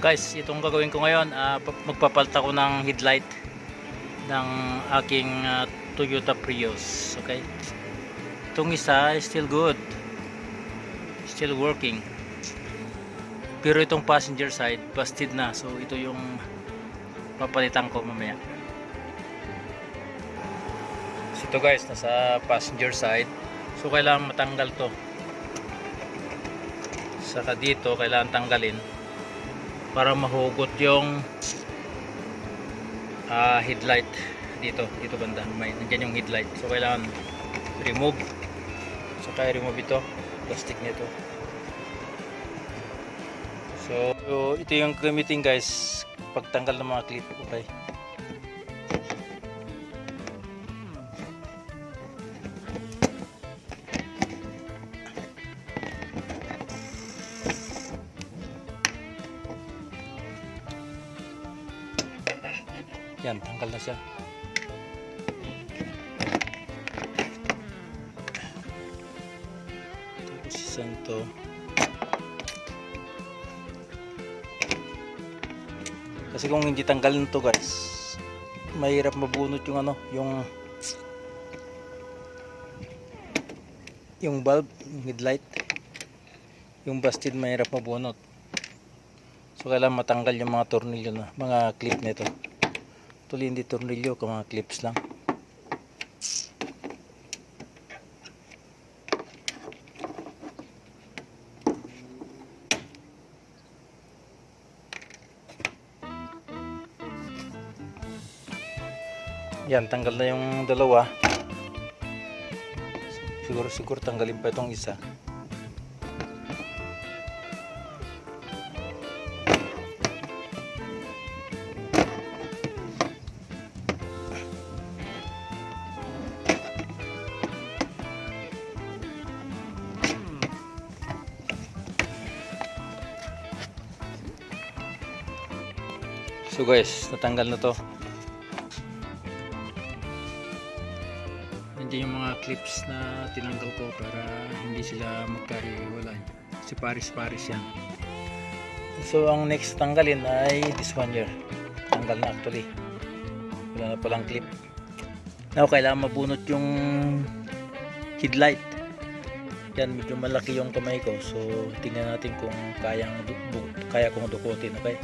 Guys, itong gagawin ko ngayon, pa- magpapalta ko ng headlight ng aking ah, Toyota Prius. Okay? Itong isa is still good. Still working. Pero itong passenger side, busted na. So, ito yung papalitan ko mamaya. So, ito guys, nasa passenger side. So, kailangan matanggal to. Saka dito, kailangan tanggalin para mahugot yung ah, headlight dito dito banda. May nandiyan yung headlight. So kailangan remove. So kaya remove ito plastic nito. So, so ito yung gamitin guys. Pagtanggal ng mga clip okay yan tanggal na siya. Tapos isang to kasi kung hindi tanggalin to guys mahirap mabunot yung ano yung yung bulb yung headlight. Yung busted mahirap mabunot. So kailangan matanggal yung mga tornilyo na mga clip nito Tuloy hindi tornilyo, kung mga clips lang. Yan, tanggal na yung dalawa. Siguro siguro tanggalin pa itong isa. So guys, natanggal na to. Nandiyan yung mga clips na tinanggal ko para hindi sila magkahiwalay. Si paris-paris yan. So ang next tanggalin ay this one here. Tanggal na actually. Wala na palang clip. Now kailangan mabunot yung headlight. Yan medyo malaki yung kamay ko. So tingnan natin kung kayang kaya kong dukutin, okay?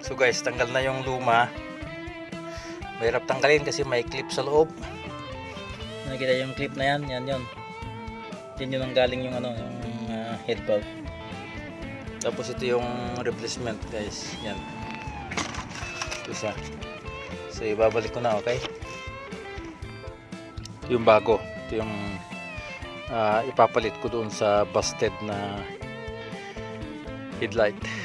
So guys, tanggal na yung luma. Mahirap tanggalin kasi may clip sa loob. Nakikita yung clip na yan, yan yun. Yun ang galing yung ano, yung ah, head bulb. Tapos ito yung replacement guys, yan. Siya. So ibabalik ko na, okay? Yung bago. Ito yung ah, ipapalit ko doon sa busted na headlight.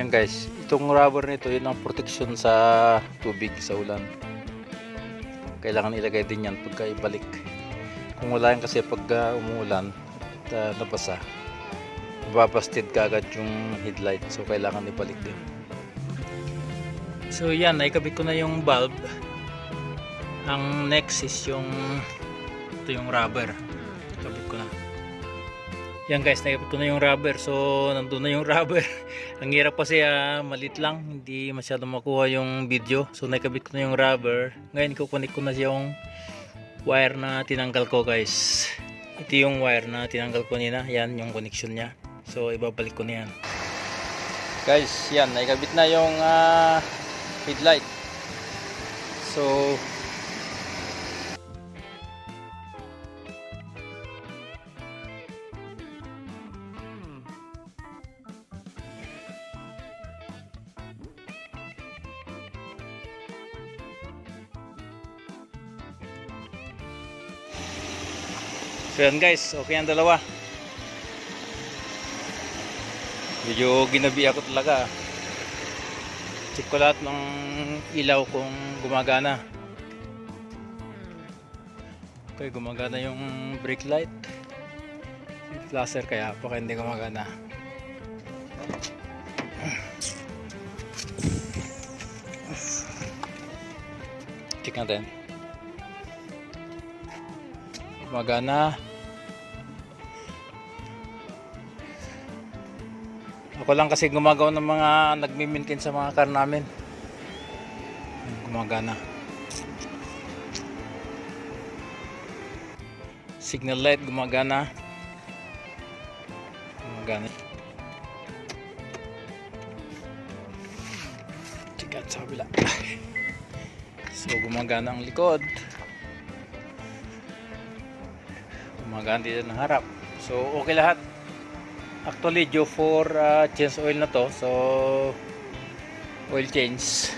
Yan guys, itong rubber nito, yun ang protection sa tubig, sa ulan. Kailangan ilagay din yan pagka ibalik. Kung wala yan kasi pag uh, umuulan at uh, nabasa, babasted kagad yung headlight. So kailangan ibalik din. So yan, naikabit ko na yung bulb. Ang next is yung ito yung rubber. Kabit ko na. Yan guys, naikabit ko na yung rubber. So, nandun na yung rubber. Ang hirap kasi ah, malit lang. Hindi masyado makuha yung video. So, naikabit ko na yung rubber. Ngayon, kukunik ko na yung wire na tinanggal ko guys. Ito yung wire na tinanggal ko nila. Yan, yung connection niya. So, ibabalik ko na yan. Guys, yan. Naikabit na yung ah, headlight. So, So yan guys, okay ang dalawa. Medyo ginabi ako talaga. Check ko lahat ng ilaw kung gumagana. Okay, gumagana yung brake light. Yung flasher kaya baka hindi gumagana. Check natin. Gumagana. Ako lang kasi gumagawa ng mga nagmi-maintain sa mga car namin. Gumagana. Signal light gumagana. Gumagana. Tikat sa kabila. So gumagana ang likod. Gumagana dito ng harap. So okay lahat. Actually due for uh, change oil na to. So oil change.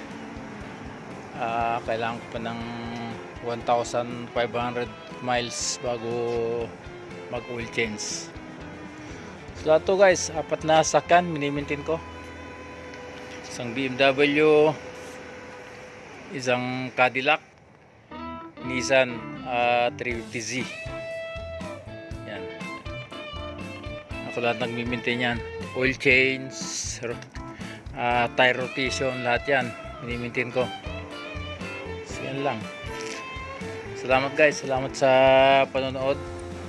Ah, kailangan ko pa ng 1,500 miles bago mag oil change. So lahat guys, apat na sakyan minimintin ko. Isang BMW, isang Cadillac, Nissan ah, 350Z. Ako lahat nagmimintin yan. Oil change, ro- ah, tire rotation, lahat yan. Minimintin ko. So yan lang. Salamat guys, salamat sa panonood.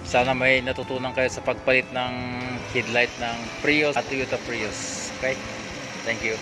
Sana may natutunan kayo sa pagpalit ng headlight ng Prius at Toyota Prius. Okay? Thank you.